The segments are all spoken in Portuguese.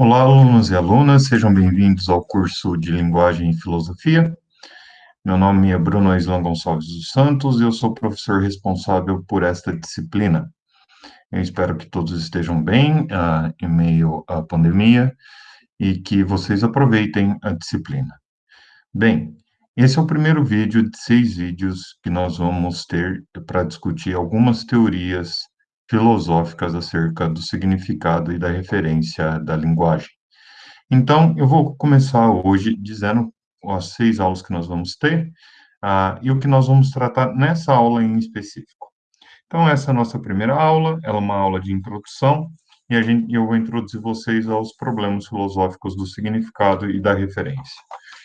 Olá, alunos e alunas, sejam bem-vindos ao curso de Linguagem e Filosofia. Meu nome é Bruno Islan Gonçalves dos Santos e eu sou professor responsável por esta disciplina. Eu espero que todos estejam bem uh, em meio à pandemia e que vocês aproveitem a disciplina. Bem, esse é o primeiro vídeo de seis vídeos que nós vamos ter para discutir algumas teorias filosóficas acerca do significado e da referência da linguagem. Então, eu vou começar hoje dizendo as seis aulas que nós vamos ter uh, e o que nós vamos tratar nessa aula em específico. Então, essa é a nossa primeira aula, ela é uma aula de introdução, e a gente, eu vou introduzir vocês aos problemas filosóficos do significado e da referência.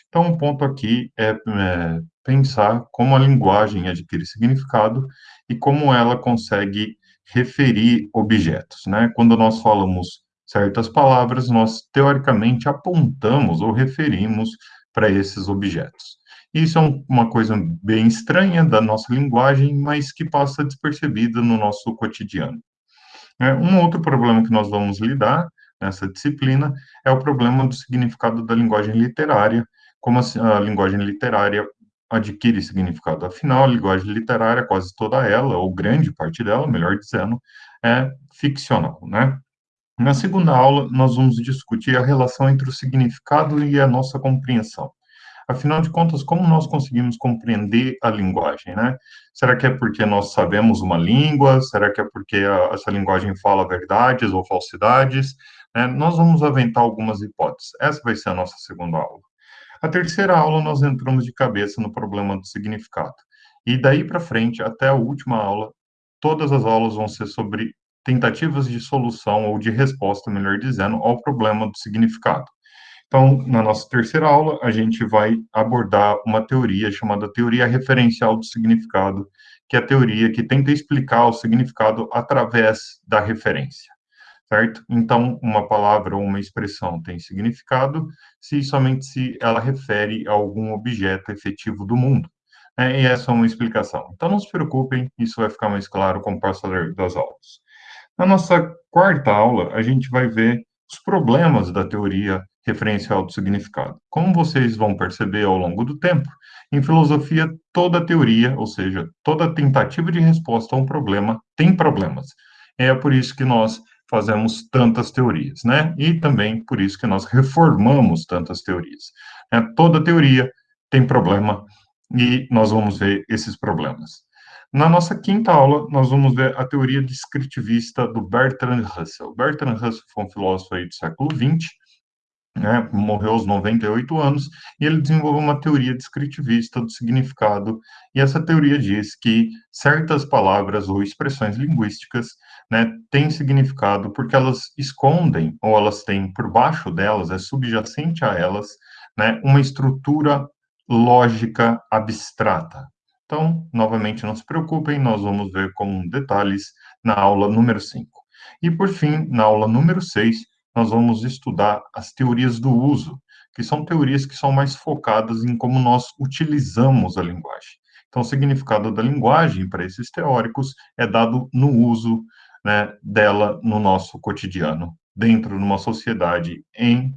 Então, um ponto aqui é, é pensar como a linguagem adquire significado e como ela consegue referir objetos, né? Quando nós falamos certas palavras, nós teoricamente apontamos ou referimos para esses objetos. Isso é uma coisa bem estranha da nossa linguagem, mas que passa despercebida no nosso cotidiano. É, um outro problema que nós vamos lidar nessa disciplina é o problema do significado da linguagem literária, como a, a linguagem literária adquire significado. Afinal, a linguagem literária, quase toda ela, ou grande parte dela, melhor dizendo, é ficcional, né? Na segunda aula, nós vamos discutir a relação entre o significado e a nossa compreensão. Afinal de contas, como nós conseguimos compreender a linguagem, né? Será que é porque nós sabemos uma língua? Será que é porque a, essa linguagem fala verdades ou falsidades? É, nós vamos aventar algumas hipóteses. Essa vai ser a nossa segunda aula. A terceira aula, nós entramos de cabeça no problema do significado. E daí para frente, até a última aula, todas as aulas vão ser sobre tentativas de solução ou de resposta, melhor dizendo, ao problema do significado. Então, na nossa terceira aula, a gente vai abordar uma teoria chamada teoria referencial do significado, que é a teoria que tenta explicar o significado através da referência certo? Então, uma palavra ou uma expressão tem significado se somente se ela refere a algum objeto efetivo do mundo. Né? E essa é uma explicação. Então, não se preocupem, isso vai ficar mais claro com o passar das aulas. Na nossa quarta aula, a gente vai ver os problemas da teoria referencial do significado. Como vocês vão perceber ao longo do tempo, em filosofia, toda teoria, ou seja, toda tentativa de resposta a um problema, tem problemas. É por isso que nós fazemos tantas teorias, né? E também por isso que nós reformamos tantas teorias. Né? Toda teoria tem problema e nós vamos ver esses problemas. Na nossa quinta aula, nós vamos ver a teoria descritivista do Bertrand Russell. Bertrand Russell foi um filósofo aí do século XX, né, morreu aos 98 anos, e ele desenvolveu uma teoria descritivista do significado, e essa teoria diz que certas palavras ou expressões linguísticas né, têm significado porque elas escondem, ou elas têm por baixo delas, é subjacente a elas, né, uma estrutura lógica abstrata. Então, novamente, não se preocupem, nós vamos ver com detalhes na aula número 5. E, por fim, na aula número 6, nós vamos estudar as teorias do uso, que são teorias que são mais focadas em como nós utilizamos a linguagem. Então, o significado da linguagem para esses teóricos é dado no uso né, dela no nosso cotidiano, dentro de uma sociedade, em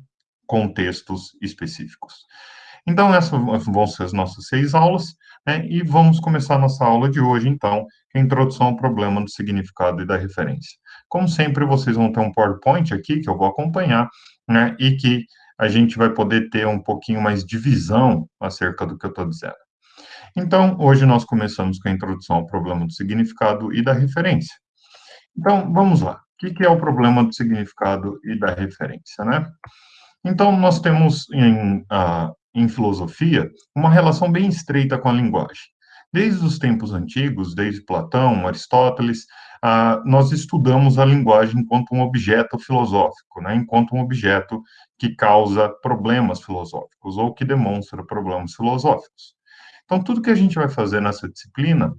contextos específicos. Então, essas vão ser as nossas seis aulas, né, e vamos começar nossa aula de hoje, então, é a introdução ao problema do significado e da referência. Como sempre, vocês vão ter um PowerPoint aqui, que eu vou acompanhar, né, e que a gente vai poder ter um pouquinho mais de visão acerca do que eu estou dizendo. Então, hoje nós começamos com a introdução ao problema do significado e da referência. Então, vamos lá. O que é o problema do significado e da referência, né? Então, nós temos em, uh, em filosofia uma relação bem estreita com a linguagem. Desde os tempos antigos, desde Platão, Aristóteles, uh, nós estudamos a linguagem enquanto um objeto filosófico, né? enquanto um objeto que causa problemas filosóficos ou que demonstra problemas filosóficos. Então, tudo que a gente vai fazer nessa disciplina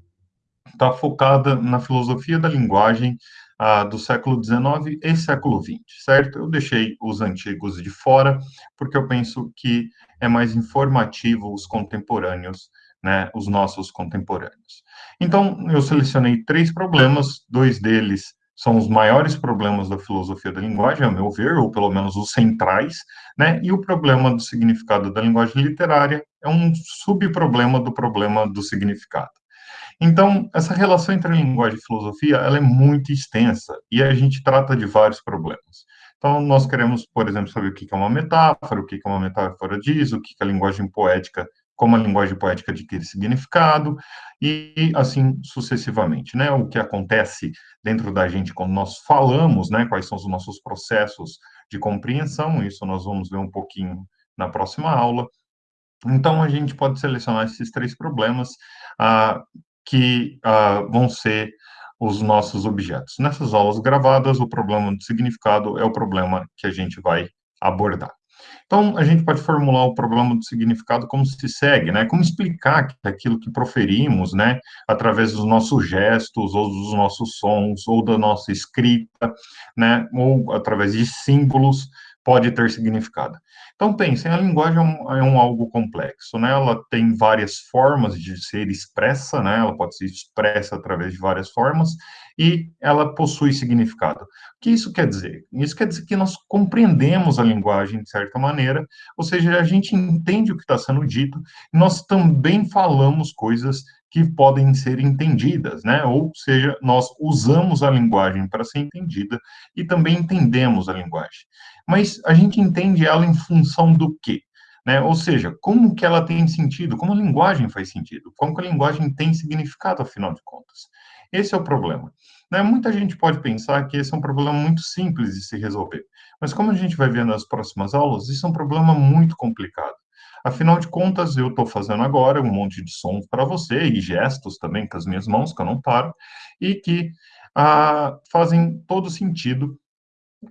está focada na filosofia da linguagem ah, do século XIX e século XX, certo? Eu deixei os antigos de fora, porque eu penso que é mais informativo os contemporâneos, né, os nossos contemporâneos. Então, eu selecionei três problemas, dois deles são os maiores problemas da filosofia da linguagem, a meu ver, ou pelo menos os centrais, né? E o problema do significado da linguagem literária é um subproblema do problema do significado. Então, essa relação entre linguagem e filosofia, ela é muito extensa e a gente trata de vários problemas. Então, nós queremos, por exemplo, saber o que é uma metáfora, o que é uma metáfora diz, o que a linguagem poética, como a linguagem poética adquire significado, e assim sucessivamente, né? O que acontece dentro da gente quando nós falamos, né? Quais são os nossos processos de compreensão, isso nós vamos ver um pouquinho na próxima aula. Então, a gente pode selecionar esses três problemas ah, que ah, vão ser os nossos objetos. Nessas aulas gravadas, o problema do significado é o problema que a gente vai abordar. Então, a gente pode formular o problema do significado como se segue, né? Como explicar aquilo que proferimos, né, através dos nossos gestos, ou dos nossos sons, ou da nossa escrita, né, ou através de símbolos, pode ter significado. Então, pensem, a linguagem é um, é um, algo complexo, né? Ela tem várias formas de ser expressa, né? Ela pode ser expressa através de várias formas e ela possui significado. O que isso quer dizer? Isso quer dizer que nós compreendemos a linguagem de certa maneira, ou seja, a gente entende o que está sendo dito, nós também falamos coisas que podem ser entendidas, né? Ou seja, nós usamos a linguagem para ser entendida e também entendemos a linguagem. Mas a gente entende ela em função do quê? Né? Ou seja, como que ela tem sentido, como a linguagem faz sentido, como que a linguagem tem significado, afinal de contas. Esse é o problema. Né? Muita gente pode pensar que esse é um problema muito simples de se resolver, mas como a gente vai ver nas próximas aulas, isso é um problema muito complicado. Afinal de contas, eu estou fazendo agora um monte de sons para você e gestos também com as minhas mãos, que eu não paro, e que ah, fazem todo sentido.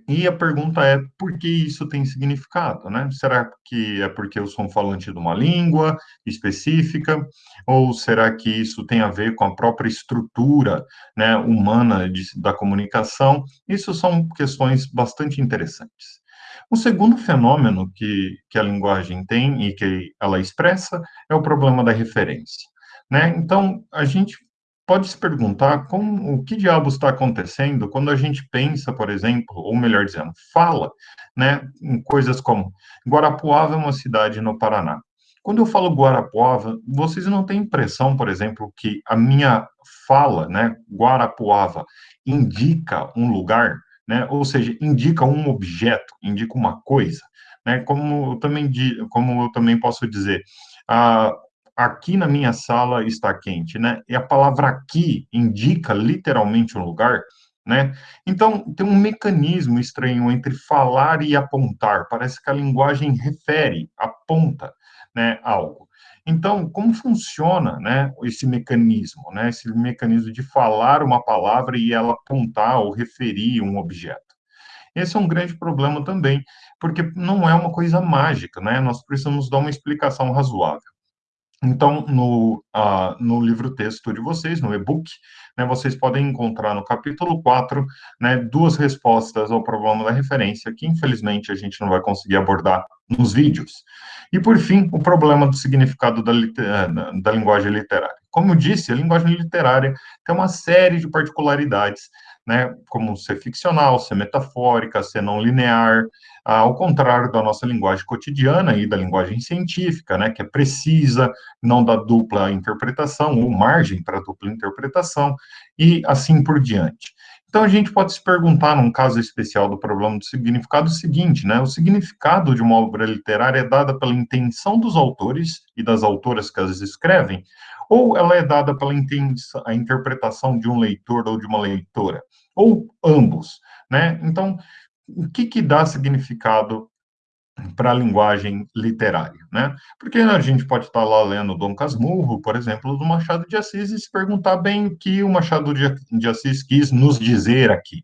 E a pergunta é, por que isso tem significado, né? Será que é porque eu sou um falante de uma língua específica? Ou será que isso tem a ver com a própria estrutura né, humana de, da comunicação? Isso são questões bastante interessantes. O segundo fenômeno que, que a linguagem tem e que ela expressa é o problema da referência. Né? Então, a gente pode se perguntar como, o que diabos está acontecendo quando a gente pensa, por exemplo, ou melhor dizendo, fala, né, em coisas como Guarapuava é uma cidade no Paraná. Quando eu falo Guarapuava, vocês não têm impressão, por exemplo, que a minha fala, né, Guarapuava, indica um lugar? Né? Ou seja, indica um objeto, indica uma coisa, né? Como eu também, como eu também posso dizer, ah, aqui na minha sala está quente, né? E a palavra aqui indica literalmente um lugar, né? Então, tem um mecanismo estranho entre falar e apontar. Parece que a linguagem refere, aponta, né, algo. Então, como funciona, né, esse mecanismo, né, esse mecanismo de falar uma palavra e ela apontar ou referir um objeto? Esse é um grande problema também, porque não é uma coisa mágica, né? Nós precisamos dar uma explicação razoável. Então, no, uh, no livro-texto de vocês, no e-book, né, vocês podem encontrar no capítulo 4, né, duas respostas ao problema da referência, que infelizmente a gente não vai conseguir abordar nos vídeos. E, por fim, o problema do significado da, eh, da linguagem literária. Como eu disse, a linguagem literária tem uma série de particularidades, né, como ser ficcional, ser metafórica, ser não linear, ao contrário da nossa linguagem cotidiana e da linguagem científica, né, que é precisa, não dá dupla interpretação ou margem para dupla interpretação, e assim por diante. Então, a gente pode se perguntar, num caso especial do problema do significado, o seguinte, né? O significado de uma obra literária é dada pela intenção dos autores e das autoras que as escrevem, ou ela é dada pela a interpretação de um leitor ou de uma leitora, ou ambos, né? Então, o que que dá significado para a linguagem literária, né? Porque a gente pode estar lá lendo Dom Casmurro, por exemplo, do Machado de Assis e se perguntar bem o que o Machado de Assis quis nos dizer aqui,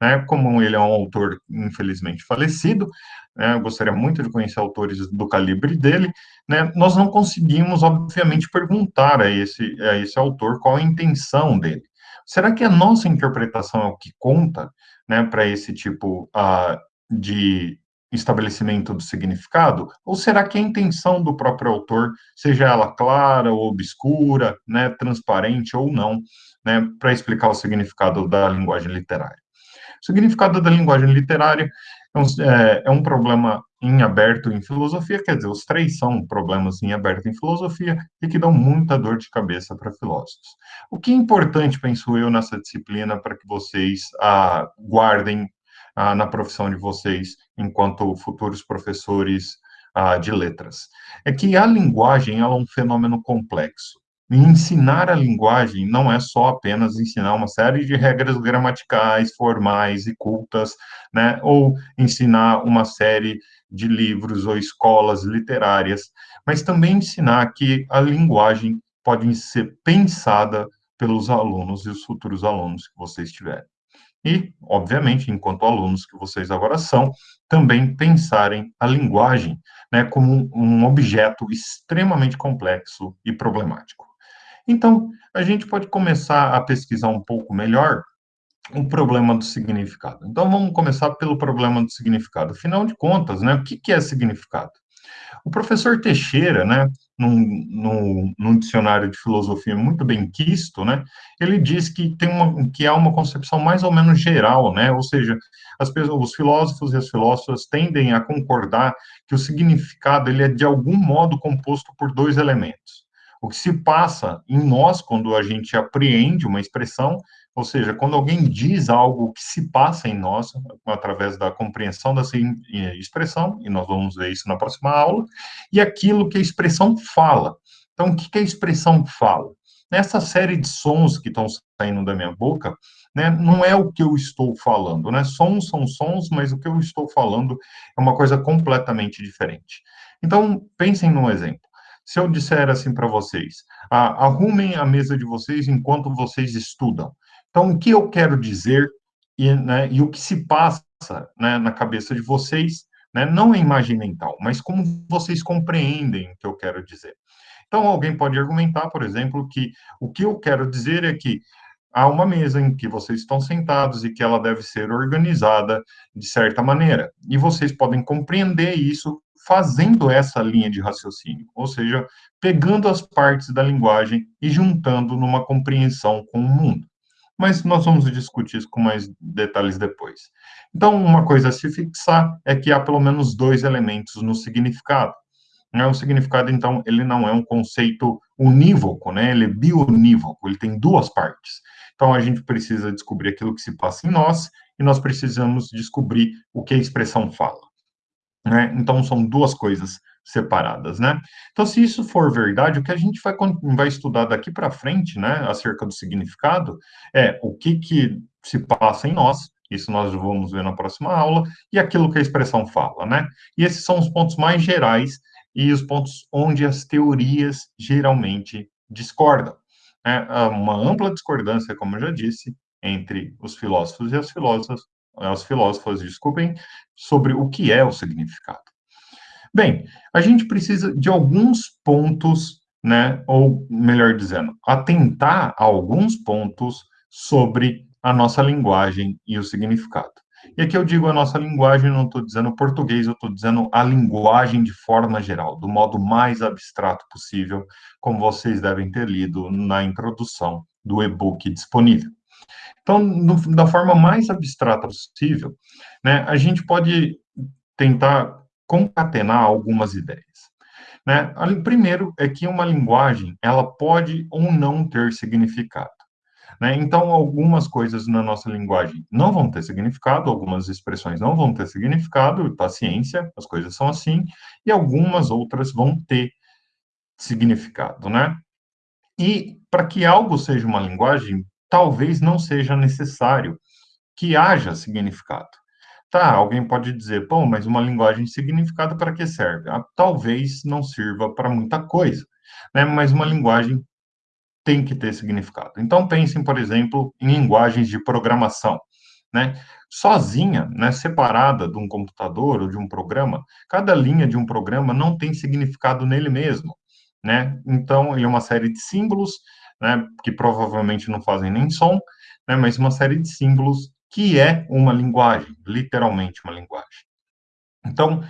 né? Como ele é um autor infelizmente falecido, né? Eu gostaria muito de conhecer autores do calibre dele, né? Nós não conseguimos, obviamente, perguntar a esse a esse autor qual a intenção dele. Será que a nossa interpretação é o que conta, né? Para esse tipo uh, de estabelecimento do significado? Ou será que a intenção do próprio autor, seja ela clara ou obscura, né, transparente ou não, né, para explicar o significado da linguagem literária? O significado da linguagem literária é um, é, é um problema em aberto em filosofia, quer dizer, os três são problemas em aberto em filosofia e que dão muita dor de cabeça para filósofos. O que é importante, penso eu, nessa disciplina para que vocês ah, guardem ah, na profissão de vocês enquanto futuros professores ah, de letras. É que a linguagem é um fenômeno complexo. E ensinar a linguagem não é só apenas ensinar uma série de regras gramaticais, formais e cultas, né? Ou ensinar uma série de livros ou escolas literárias, mas também ensinar que a linguagem pode ser pensada pelos alunos e os futuros alunos que vocês tiverem e, obviamente, enquanto alunos que vocês agora são, também pensarem a linguagem né, como um objeto extremamente complexo e problemático. Então, a gente pode começar a pesquisar um pouco melhor o problema do significado. Então, vamos começar pelo problema do significado. Afinal de contas, né, o que, que é significado? O professor Teixeira, né, num, num, num, dicionário de filosofia muito bem quisto, né, ele diz que tem uma, que há uma concepção mais ou menos geral, né, ou seja, as pessoas, os filósofos e as filósofas tendem a concordar que o significado ele é de algum modo composto por dois elementos. O que se passa em nós quando a gente apreende uma expressão ou seja, quando alguém diz algo que se passa em nós, através da compreensão dessa expressão, e nós vamos ver isso na próxima aula, e aquilo que a expressão fala. Então, o que a expressão fala? Nessa série de sons que estão saindo da minha boca, né, não é o que eu estou falando, né? Sons são sons, mas o que eu estou falando é uma coisa completamente diferente. Então, pensem num exemplo. Se eu disser assim para vocês, ah, arrumem a mesa de vocês enquanto vocês estudam. Então, o que eu quero dizer e, né, e o que se passa né, na cabeça de vocês, né, não é imagem mental, mas como vocês compreendem o que eu quero dizer. Então, alguém pode argumentar, por exemplo, que o que eu quero dizer é que há uma mesa em que vocês estão sentados e que ela deve ser organizada de certa maneira. E vocês podem compreender isso fazendo essa linha de raciocínio, ou seja, pegando as partes da linguagem e juntando numa compreensão com o mundo mas nós vamos discutir isso com mais detalhes depois. Então, uma coisa a se fixar é que há pelo menos dois elementos no significado. O significado, então, ele não é um conceito unívoco, né? ele é bionívoco, ele tem duas partes. Então, a gente precisa descobrir aquilo que se passa em nós e nós precisamos descobrir o que a expressão fala. Né? Então, são duas coisas separadas, né? Então, se isso for verdade, o que a gente vai, vai estudar daqui para frente, né, acerca do significado, é o que, que se passa em nós, isso nós vamos ver na próxima aula, e aquilo que a expressão fala, né? E esses são os pontos mais gerais e os pontos onde as teorias geralmente discordam. Né? Há uma ampla discordância, como eu já disse, entre os filósofos e as filósofas, as filósofas, desculpem, sobre o que é o significado. Bem, a gente precisa de alguns pontos, né, ou melhor dizendo, atentar a alguns pontos sobre a nossa linguagem e o significado. E aqui eu digo a nossa linguagem, não estou dizendo português, eu estou dizendo a linguagem de forma geral, do modo mais abstrato possível, como vocês devem ter lido na introdução do e-book disponível. Então, no, da forma mais abstrata possível, né, a gente pode tentar concatenar algumas ideias. Né? Primeiro é que uma linguagem ela pode ou não ter significado. Né? Então, algumas coisas na nossa linguagem não vão ter significado, algumas expressões não vão ter significado, paciência, as coisas são assim, e algumas outras vão ter significado, né? E para que algo seja uma linguagem, talvez não seja necessário que haja significado. Tá, alguém pode dizer, pô, mas uma linguagem significada para que serve? Ah, talvez não sirva para muita coisa, né? Mas uma linguagem tem que ter significado. Então pensem, por exemplo, em linguagens de programação, né? Sozinha, né, separada de um computador ou de um programa, cada linha de um programa não tem significado nele mesmo, né? Então, ele é uma série de símbolos, né, que provavelmente não fazem nem som, né, mas uma série de símbolos que é uma linguagem, literalmente uma linguagem. Então,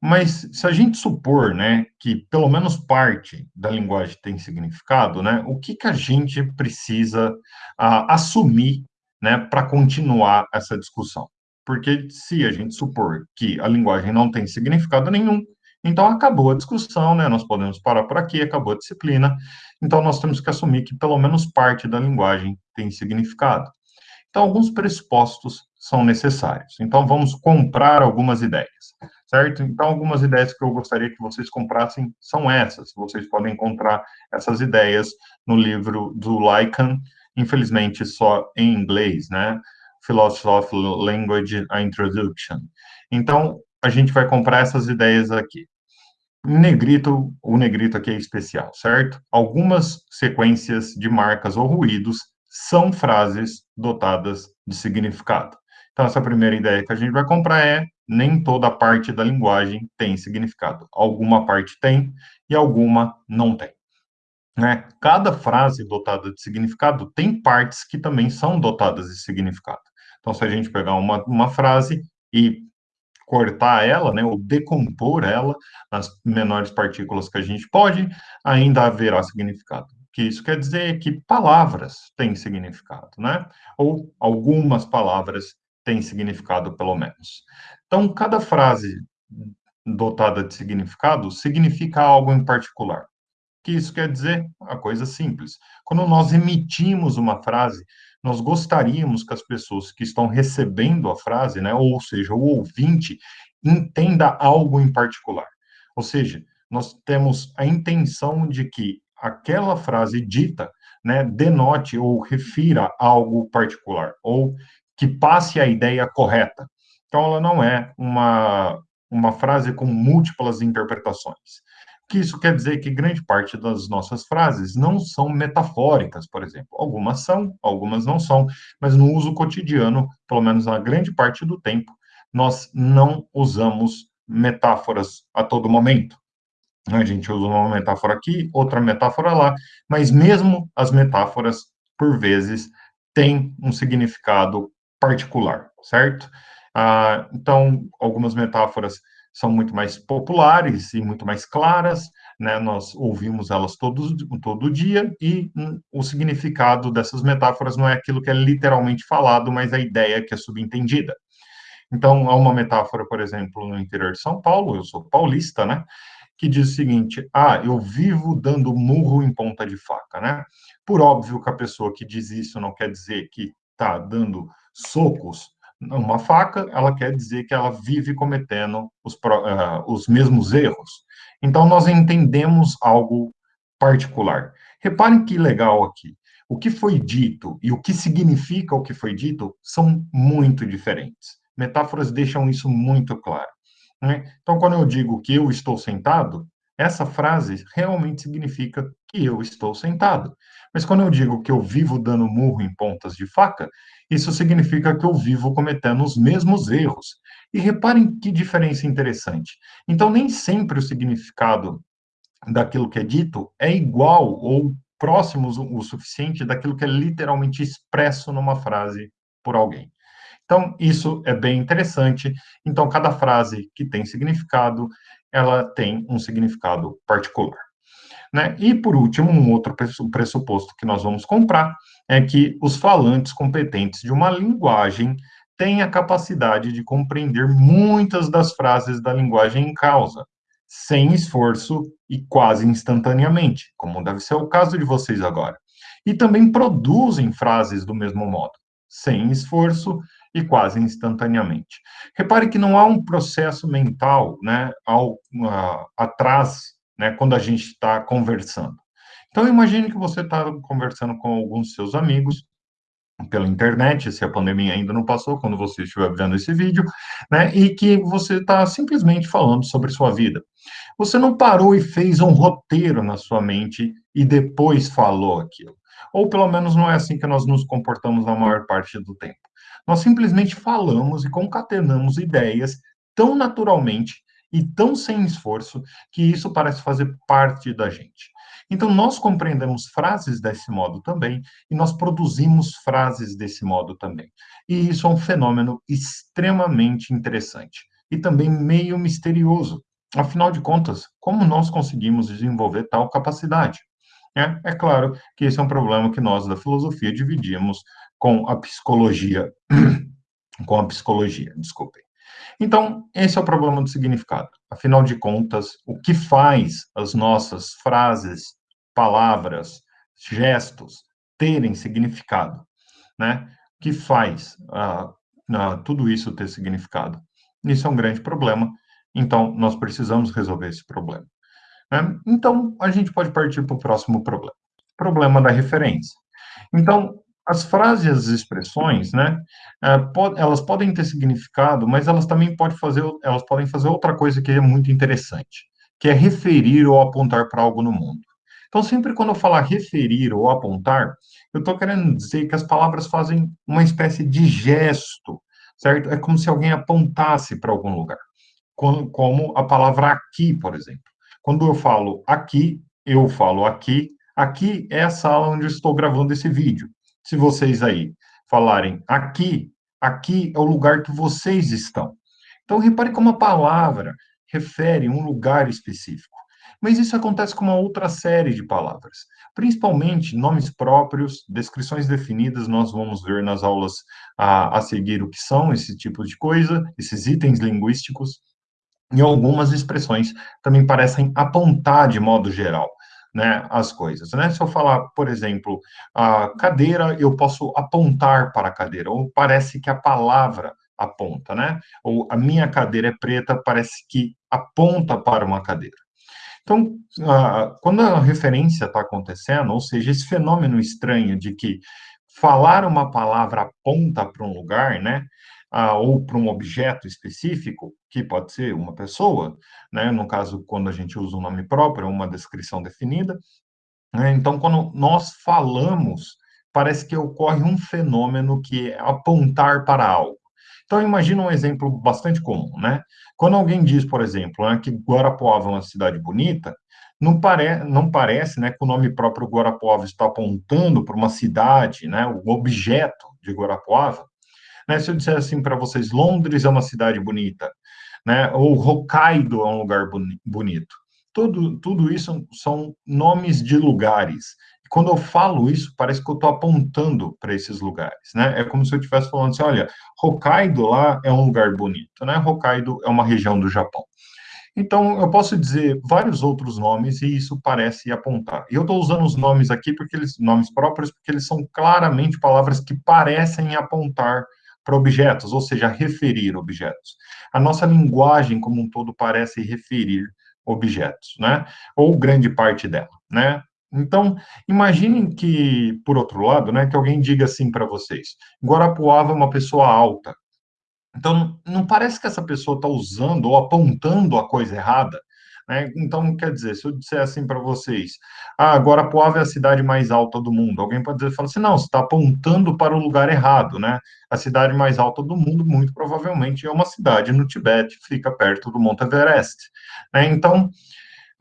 mas se a gente supor, né, que pelo menos parte da linguagem tem significado, né, o que que a gente precisa assumir, né, para continuar essa discussão? Porque se a gente supor que a linguagem não tem significado nenhum, então acabou a discussão, né, nós podemos parar por aqui, acabou a disciplina, então nós temos que assumir que pelo menos parte da linguagem tem significado. Então, alguns pressupostos são necessários. Então, vamos comprar algumas ideias, certo? Então, algumas ideias que eu gostaria que vocês comprassem são essas. Vocês podem encontrar essas ideias no livro do Lycan, infelizmente só em inglês, né? Philosophy Language, a Introduction. Então, a gente vai comprar essas ideias aqui. Negrito, o negrito aqui é especial, certo? Algumas sequências de marcas ou ruídos são frases dotadas de significado. Então, essa primeira ideia que a gente vai comprar é nem toda parte da linguagem tem significado. Alguma parte tem e alguma não tem. Né? Cada frase dotada de significado tem partes que também são dotadas de significado. Então, se a gente pegar uma, uma frase e cortar ela, né, ou decompor ela nas menores partículas que a gente pode, ainda haverá significado que isso quer dizer que palavras têm significado, né? Ou algumas palavras têm significado, pelo menos. Então, cada frase dotada de significado significa algo em particular. O que isso quer dizer? Uma coisa simples. Quando nós emitimos uma frase, nós gostaríamos que as pessoas que estão recebendo a frase, né, ou seja, o ouvinte, entenda algo em particular. Ou seja, nós temos a intenção de que aquela frase dita, né, denote ou refira algo particular, ou que passe a ideia correta. Então, ela não é uma, uma frase com múltiplas interpretações. Que isso quer dizer que grande parte das nossas frases não são metafóricas, por exemplo. Algumas são, algumas não são, mas no uso cotidiano, pelo menos na grande parte do tempo, nós não usamos metáforas a todo momento. A gente usa uma metáfora aqui, outra metáfora lá, mas mesmo as metáforas, por vezes, têm um significado particular, certo? Ah, então, algumas metáforas são muito mais populares e muito mais claras, né? Nós ouvimos elas todos, todo dia e hum, o significado dessas metáforas não é aquilo que é literalmente falado, mas a ideia que é subentendida. Então, há uma metáfora, por exemplo, no interior de São Paulo, eu sou paulista, né? que diz o seguinte: ah, eu vivo dando murro em ponta de faca, né? Por óbvio que a pessoa que diz isso não quer dizer que está dando socos numa faca, ela quer dizer que ela vive cometendo os, uh, os mesmos erros. Então, nós entendemos algo particular. Reparem que legal aqui. O que foi dito e o que significa o que foi dito são muito diferentes. Metáforas deixam isso muito claro. Né? Então, quando eu digo que eu estou sentado, essa frase realmente significa que eu estou sentado. Mas quando eu digo que eu vivo dando murro em pontas de faca, isso significa que eu vivo cometendo os mesmos erros. E reparem que diferença interessante. Então, nem sempre o significado daquilo que é dito é igual ou próximo o suficiente daquilo que é literalmente expresso numa frase por alguém. Então, isso é bem interessante. Então, cada frase que tem significado, ela tem um significado particular. Né? E, por último, um outro pressuposto que nós vamos comprar é que os falantes competentes de uma linguagem têm a capacidade de compreender muitas das frases da linguagem em causa, sem esforço e quase instantaneamente, como deve ser o caso de vocês agora. E também produzem frases do mesmo modo, sem esforço e quase instantaneamente. Repare que não há um processo mental né, ao, uh, atrás né, quando a gente está conversando. Então, imagine que você está conversando com alguns seus amigos pela internet, se a pandemia ainda não passou, quando você estiver vendo esse vídeo, né, e que você está simplesmente falando sobre sua vida. Você não parou e fez um roteiro na sua mente e depois falou aquilo. Ou pelo menos não é assim que nós nos comportamos na maior parte do tempo. Nós simplesmente falamos e concatenamos ideias tão naturalmente e tão sem esforço que isso parece fazer parte da gente. Então, nós compreendemos frases desse modo também e nós produzimos frases desse modo também. E isso é um fenômeno extremamente interessante. e também meio misterioso. Afinal de contas, como nós conseguimos desenvolver tal capacidade? É, é claro que esse é um problema que nós da filosofia dividimos com a psicologia, com a psicologia, desculpem. Então, esse é o problema do significado. Afinal de contas, o que faz as nossas frases, palavras, gestos terem significado, né? Que faz uh, tudo isso ter significado? Isso é um grande problema. Então, nós precisamos resolver esse problema. Né? Então, a gente pode partir para o próximo problema. Problema da referência. Então, as frases e as expressões, né, é, elas podem ter significado, mas elas também podem fazer, elas podem fazer outra coisa que é muito interessante, que é referir ou apontar para algo no mundo. Então, sempre quando eu falar referir ou apontar, eu estou querendo dizer que as palavras fazem uma espécie de gesto, certo? É como se alguém apontasse para algum lugar, como a palavra aqui, por exemplo. Quando eu falo aqui, eu falo aqui, aqui é a sala onde eu estou gravando esse vídeo se vocês aí falarem aqui, aqui é o lugar que vocês estão. Então, repare como a palavra refere um lugar específico. Mas isso acontece com uma outra série de palavras, principalmente nomes próprios, descrições definidas, nós vamos ver nas aulas a, a seguir o que são esse tipo de coisa, esses itens linguísticos, e algumas expressões também parecem apontar de modo geral né, as coisas, né? Se eu falar, por exemplo, a cadeira, eu posso apontar para a cadeira, ou parece que a palavra aponta, né? Ou a minha cadeira é preta, parece que aponta para uma cadeira. Então, quando a referência está acontecendo, ou seja, esse fenômeno estranho de que falar uma palavra aponta para um lugar, né? ah, ou para um objeto específico, que pode ser uma pessoa, né? no caso, quando a gente usa um nome próprio, uma descrição definida. Né? Então, quando nós falamos, parece que ocorre um fenômeno que é apontar para algo. Então, imagina um exemplo bastante comum, né? Quando alguém diz, por exemplo, né, que Guarapuava é uma cidade bonita, não, pare, não parece né, que o nome próprio Guarapuava está apontando para uma cidade, né, o objeto de Guarapuava, né? Se eu disser assim para vocês, Londres é uma cidade bonita, né? ou Hokkaido é um lugar boni bonito. Tudo, tudo isso são nomes de lugares. Quando eu falo isso, parece que eu estou apontando para esses lugares, né? É como se eu estivesse falando assim, olha, Hokkaido lá é um lugar bonito, né? Hokkaido é uma região do Japão. Então, eu posso dizer vários outros nomes e isso parece apontar. E eu estou usando os nomes aqui, porque eles, nomes próprios, porque eles são claramente palavras que parecem apontar para objetos, ou seja, referir objetos. A nossa linguagem como um todo parece referir objetos, né? Ou grande parte dela, né? Então, imaginem que, por outro lado, né, que alguém diga assim para vocês, Guarapuava é uma pessoa alta. Então, não parece que essa pessoa está usando ou apontando a coisa errada, né? Então, quer dizer, se eu disser assim para vocês, ah, Guarapuava é a cidade mais alta do mundo, alguém pode dizer, fala assim, não, você está apontando para o lugar errado, né? A cidade mais alta do mundo, muito provavelmente, é uma cidade no Tibete, fica perto do Monte Everest. Né? Então,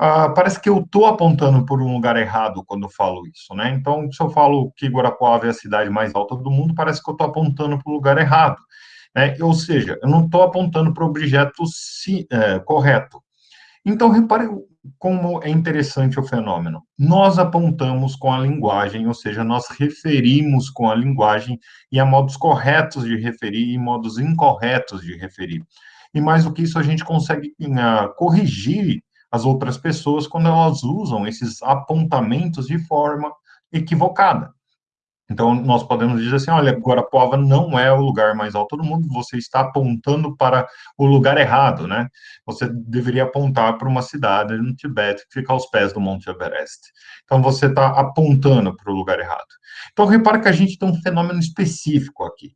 ah, parece que eu estou apontando por um lugar errado quando eu falo isso, né? Então, se eu falo que Guarapuava é a cidade mais alta do mundo, parece que eu estou apontando para o lugar errado. Né? Ou seja, eu não estou apontando para o objeto si, é, correto. Então, repare como é interessante o fenômeno. Nós apontamos com a linguagem, ou seja, nós referimos com a linguagem, e há modos corretos de referir e modos incorretos de referir. E mais do que isso, a gente consegue uh, corrigir as outras pessoas quando elas usam esses apontamentos de forma equivocada. Então, nós podemos dizer assim, olha, Guarapuava não é o lugar mais alto do mundo, você está apontando para o lugar errado, né? Você deveria apontar para uma cidade no Tibete que fica aos pés do Monte Everest. Então, você está apontando para o lugar errado. Então, repara que a gente tem um fenômeno específico aqui,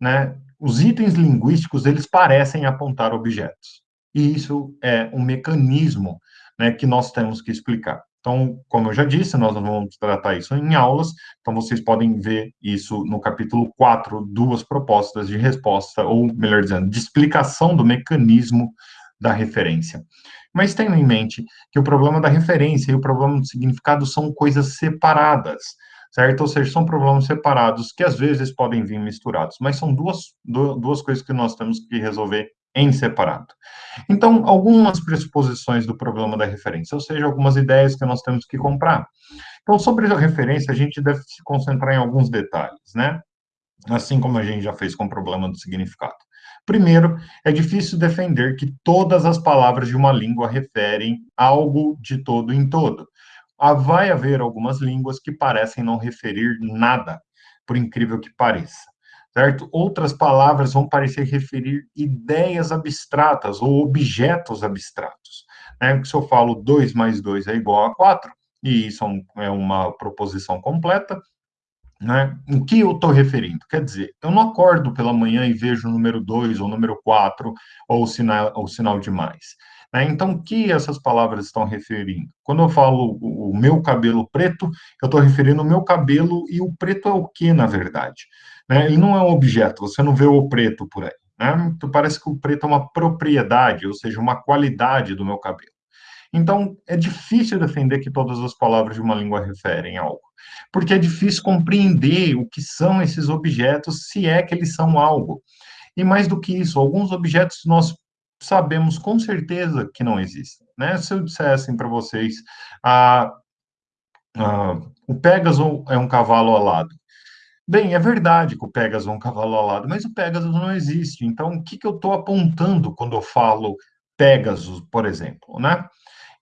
né? Os itens linguísticos, eles parecem apontar objetos. E isso é um mecanismo né, que nós temos que explicar. Então, como eu já disse, nós vamos tratar isso em aulas, então vocês podem ver isso no capítulo 4, duas propostas de resposta, ou melhor dizendo, de explicação do mecanismo da referência. Mas tenham em mente que o problema da referência e o problema do significado são coisas separadas, certo? Ou seja, são problemas separados que às vezes podem vir misturados, mas são duas, duas coisas que nós temos que resolver em separado. Então, algumas pressuposições do problema da referência, ou seja, algumas ideias que nós temos que comprar. Então, sobre a referência, a gente deve se concentrar em alguns detalhes, né? Assim como a gente já fez com o problema do significado. Primeiro, é difícil defender que todas as palavras de uma língua referem algo de todo em todo. Ah, vai haver algumas línguas que parecem não referir nada, por incrível que pareça certo? Outras palavras vão parecer referir ideias abstratas ou objetos abstratos. Né? Se eu falo 2 mais 2 é igual a 4, e isso é, é uma proposição completa, né? O que eu estou referindo? Quer dizer, eu não acordo pela manhã e vejo o número 2 ou o número 4 ou o sinal, ou o sinal de mais. Né? Então, o que essas palavras estão referindo? Quando eu falo o, meu cabelo preto, eu estou referindo o meu cabelo e o preto é o que, na verdade? Né? Ele não é um objeto, você não vê o preto por aí. Né? Então, parece que o preto é uma propriedade, ou seja, uma qualidade do meu cabelo. Então, é difícil defender que todas as palavras de uma língua referem a algo, porque é difícil compreender o que são esses objetos, se é que eles são algo. E mais do que isso, alguns objetos nós sabemos com certeza que não existem. Né? Se eu dissessem para vocês, ah, ah, o Pégaso é um cavalo alado, Bem, é verdade que o Pegasus é um cavalo alado, mas o Pegasus não existe. Então, o que, que eu estou apontando quando eu falo Pegasus, por exemplo, né?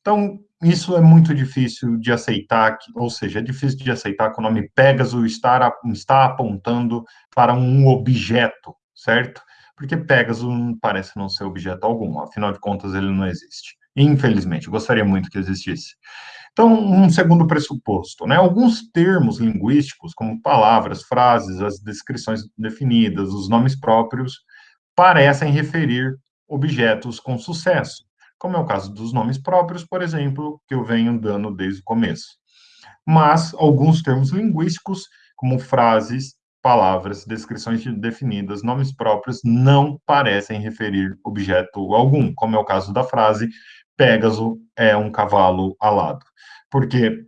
Então, isso é muito difícil de aceitar, ou seja, é difícil de aceitar que o nome Pegasus está, está apontando para um objeto, certo? Porque Pegasus parece não ser objeto algum, afinal de contas ele não existe. Infelizmente, gostaria muito que existisse. Então, um segundo pressuposto, né? Alguns termos linguísticos, como palavras, frases, as descrições definidas, os nomes próprios, parecem referir objetos com sucesso, como é o caso dos nomes próprios, por exemplo, que eu venho dando desde o começo. Mas alguns termos linguísticos, como frases, palavras, descrições definidas, nomes próprios, não parecem referir objeto algum, como é o caso da frase Pégaso é um cavalo alado, porque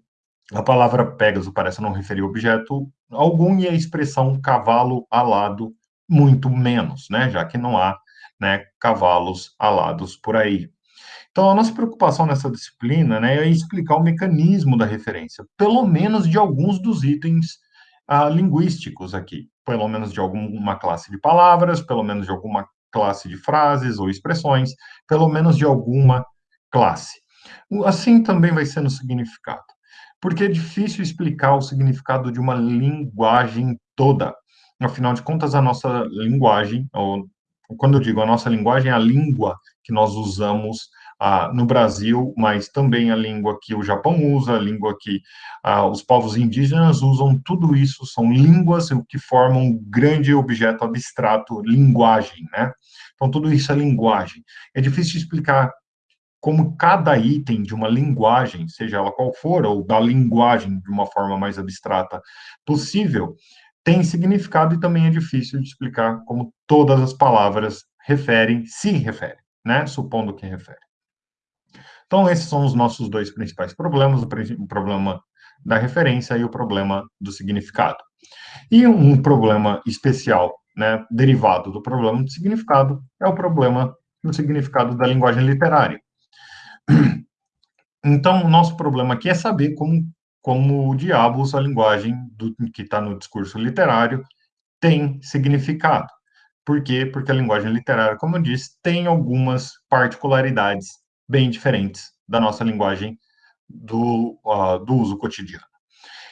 a palavra Pégaso parece não referir objeto algum e a expressão cavalo alado muito menos, né, já que não há, né, cavalos alados por aí. Então, a nossa preocupação nessa disciplina, né, é explicar o mecanismo da referência, pelo menos de alguns dos itens ah, linguísticos aqui, pelo menos de alguma classe de palavras, pelo menos de alguma classe de frases ou expressões, pelo menos de alguma classe. Assim também vai ser no significado, porque é difícil explicar o significado de uma linguagem toda. Afinal de contas, a nossa linguagem, ou quando eu digo a nossa linguagem, é a língua que nós usamos no Brasil, mas também a língua que o Japão usa, a língua que os povos indígenas usam, tudo isso são línguas que formam um grande objeto abstrato, linguagem, né? Então, tudo isso é linguagem. É difícil explicar como cada item de uma linguagem, seja ela qual for, ou da linguagem de uma forma mais abstrata possível, tem significado e também é difícil de explicar como todas as palavras referem, se referem, né? Supondo que referem. Então, esses são os nossos dois principais problemas, o problema da referência e o problema do significado. E um problema especial, né, derivado do problema do significado, é o problema do significado da linguagem literária. Então, o nosso problema aqui é saber como, como diabos a linguagem do, que está no discurso literário tem significado. Por quê? Porque a linguagem literária, como eu disse, tem algumas particularidades bem diferentes da nossa linguagem do, uh, do uso cotidiano.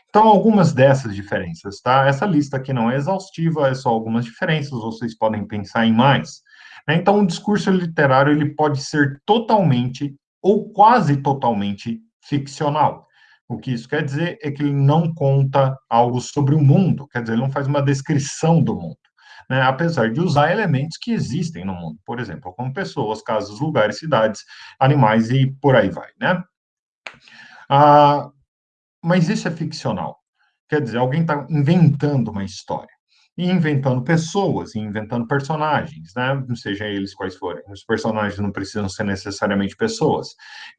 Então, algumas dessas diferenças, tá? Essa lista aqui não é exaustiva, é só algumas diferenças, vocês podem pensar em mais. Né? Então, o discurso literário ele pode ser totalmente ou quase totalmente ficcional. O que isso quer dizer é que ele não conta algo sobre o mundo, quer dizer, ele não faz uma descrição do mundo, né? apesar de usar elementos que existem no mundo, por exemplo, como pessoas, casas, lugares, cidades, animais e por aí vai, né? Ah, mas isso é ficcional. Quer dizer, alguém está inventando uma história e inventando pessoas, e inventando personagens, né? Seja eles quais forem. Os personagens não precisam ser necessariamente pessoas.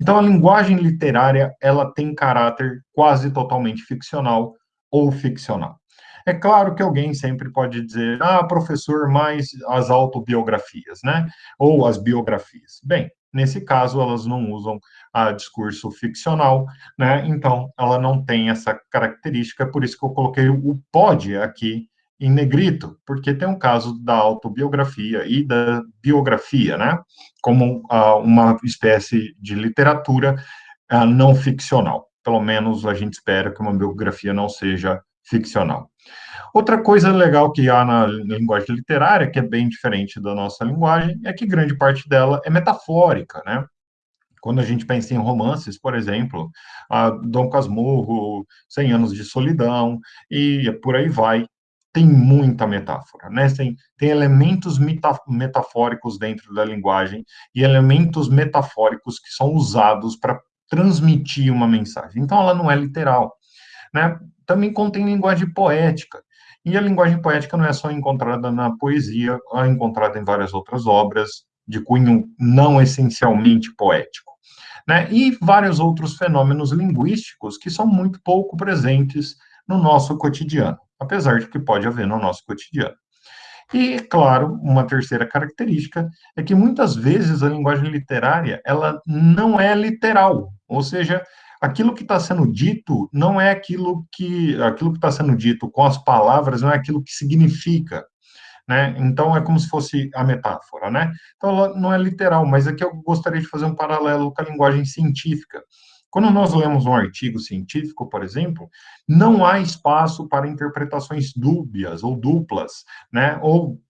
Então, a linguagem literária, ela tem caráter quase totalmente ficcional ou ficcional. É claro que alguém sempre pode dizer, ah, professor, mais as autobiografias, né? Ou as biografias. Bem, nesse caso, elas não usam a discurso ficcional, né? Então, ela não tem essa característica, por isso que eu coloquei o pode aqui em negrito, porque tem um caso da autobiografia e da biografia, né? Como uh, uma espécie de literatura uh, não ficcional. Pelo menos a gente espera que uma biografia não seja ficcional. Outra coisa legal que há na linguagem literária, que é bem diferente da nossa linguagem, é que grande parte dela é metafórica, né? Quando a gente pensa em romances, por exemplo, Dom Casmurro, Cem Anos de Solidão, e por aí vai, tem muita metáfora, né? Tem, tem elementos metafóricos dentro da linguagem e elementos metafóricos que são usados para transmitir uma mensagem. Então, ela não é literal, né? Também contém linguagem poética. E a linguagem poética não é só encontrada na poesia, é encontrada em várias outras obras de cunho não essencialmente poético. Né? E vários outros fenômenos linguísticos que são muito pouco presentes no nosso cotidiano apesar de que pode haver no nosso cotidiano. E, claro, uma terceira característica é que muitas vezes a linguagem literária ela não é literal, ou seja, aquilo que está sendo dito não é aquilo que aquilo que está sendo dito com as palavras não é aquilo que significa, né? Então é como se fosse a metáfora, né? Então ela não é literal, mas aqui eu gostaria de fazer um paralelo com a linguagem científica. Quando nós lemos um artigo científico, por exemplo, não há espaço para interpretações dúbias ou duplas, né? Ou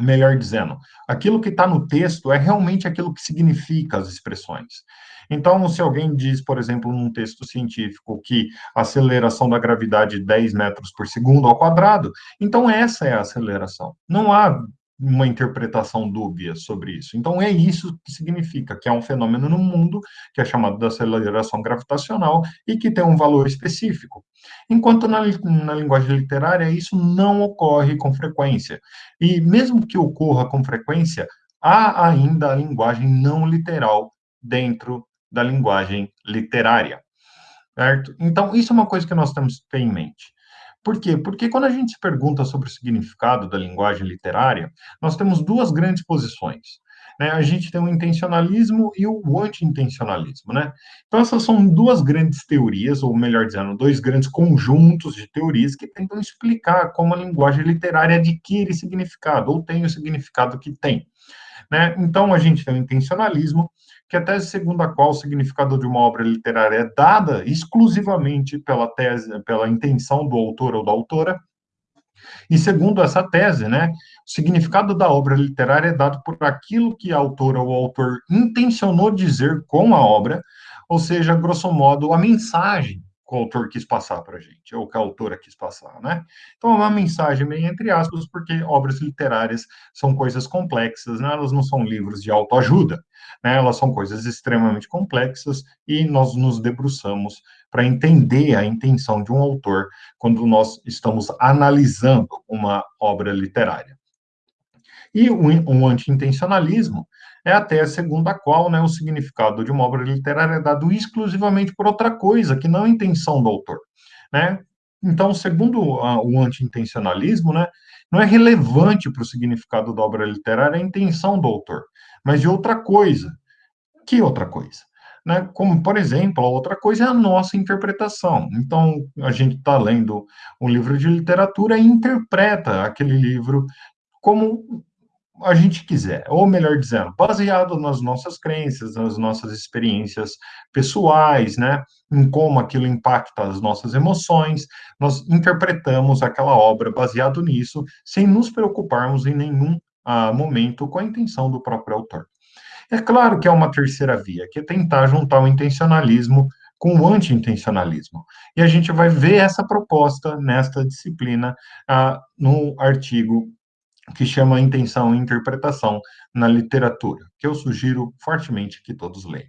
melhor dizendo, aquilo que está no texto é realmente aquilo que significa as expressões. Então, se alguém diz, por exemplo, num texto científico que a aceleração da gravidade é 10 metros por segundo ao quadrado, então essa é a aceleração. Não há uma interpretação dúbia sobre isso. Então, é isso que significa, que é um fenômeno no mundo, que é chamado de aceleração gravitacional, e que tem um valor específico. Enquanto na, na linguagem literária, isso não ocorre com frequência. E mesmo que ocorra com frequência, há ainda a linguagem não literal dentro da linguagem literária. Certo? Então, isso é uma coisa que nós temos que ter em mente. Por quê? Porque quando a gente se pergunta sobre o significado da linguagem literária, nós temos duas grandes posições. Né? A gente tem o intencionalismo e o anti-intencionalismo, né? Então, essas são duas grandes teorias, ou melhor dizendo, dois grandes conjuntos de teorias que tentam explicar como a linguagem literária adquire significado, ou tem o significado que tem. Né? Então, a gente tem o intencionalismo, que a tese segundo a qual o significado de uma obra literária é dada exclusivamente pela tese, pela intenção do autor ou da autora, e segundo essa tese, né, o significado da obra literária é dado por aquilo que a autora ou o autor intencionou dizer com a obra, ou seja, grosso modo, a mensagem o autor quis passar para a gente, ou que a autora quis passar, né? Então, é uma mensagem meio entre aspas, porque obras literárias são coisas complexas, né? Elas não são livros de autoajuda, né? Elas são coisas extremamente complexas e nós nos debruçamos para entender a intenção de um autor quando nós estamos analisando uma obra literária. E o, o anti-intencionalismo é até a segunda qual né, o significado de uma obra literária é dado exclusivamente por outra coisa, que não a intenção do autor. Né? Então, segundo o anti-intencionalismo, né, não é relevante para o significado da obra literária a intenção do autor, mas de outra coisa. Que outra coisa? Né? Como, por exemplo, a outra coisa é a nossa interpretação. Então, a gente está lendo um livro de literatura e interpreta aquele livro como a gente quiser, ou melhor dizendo, baseado nas nossas crenças, nas nossas experiências pessoais, né, em como aquilo impacta as nossas emoções, nós interpretamos aquela obra baseado nisso, sem nos preocuparmos em nenhum ah, momento com a intenção do próprio autor. É claro que é uma terceira via, que é tentar juntar o intencionalismo com o anti-intencionalismo. E a gente vai ver essa proposta nesta disciplina ah, no artigo que chama Intenção e Interpretação na Literatura, que eu sugiro fortemente que todos leiam.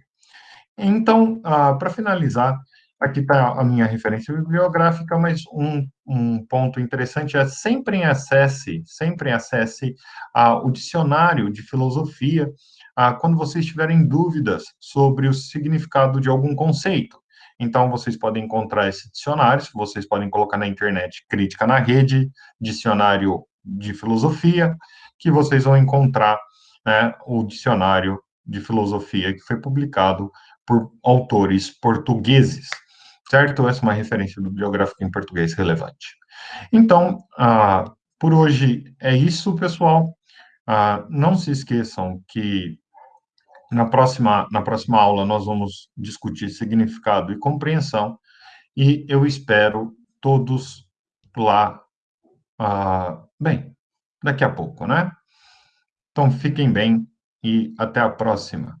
Então, ah, para finalizar, aqui está a minha referência bibliográfica, mas um, um, ponto interessante é sempre acesse, sempre acesse ah, o dicionário de filosofia ah, quando vocês tiverem dúvidas sobre o significado de algum conceito. Então, vocês podem encontrar esse dicionário, vocês podem colocar na internet Crítica na Rede, Dicionário de Filosofia, que vocês vão encontrar né, o dicionário de filosofia que foi publicado por autores portugueses, certo? Essa é uma referência bibliográfica em português relevante. Então, ah, por hoje é isso, pessoal. Ah, não se esqueçam que na próxima, na próxima aula nós vamos discutir significado e compreensão, e eu espero todos lá, ah, bem, daqui a pouco, né? Então fiquem bem e até a próxima.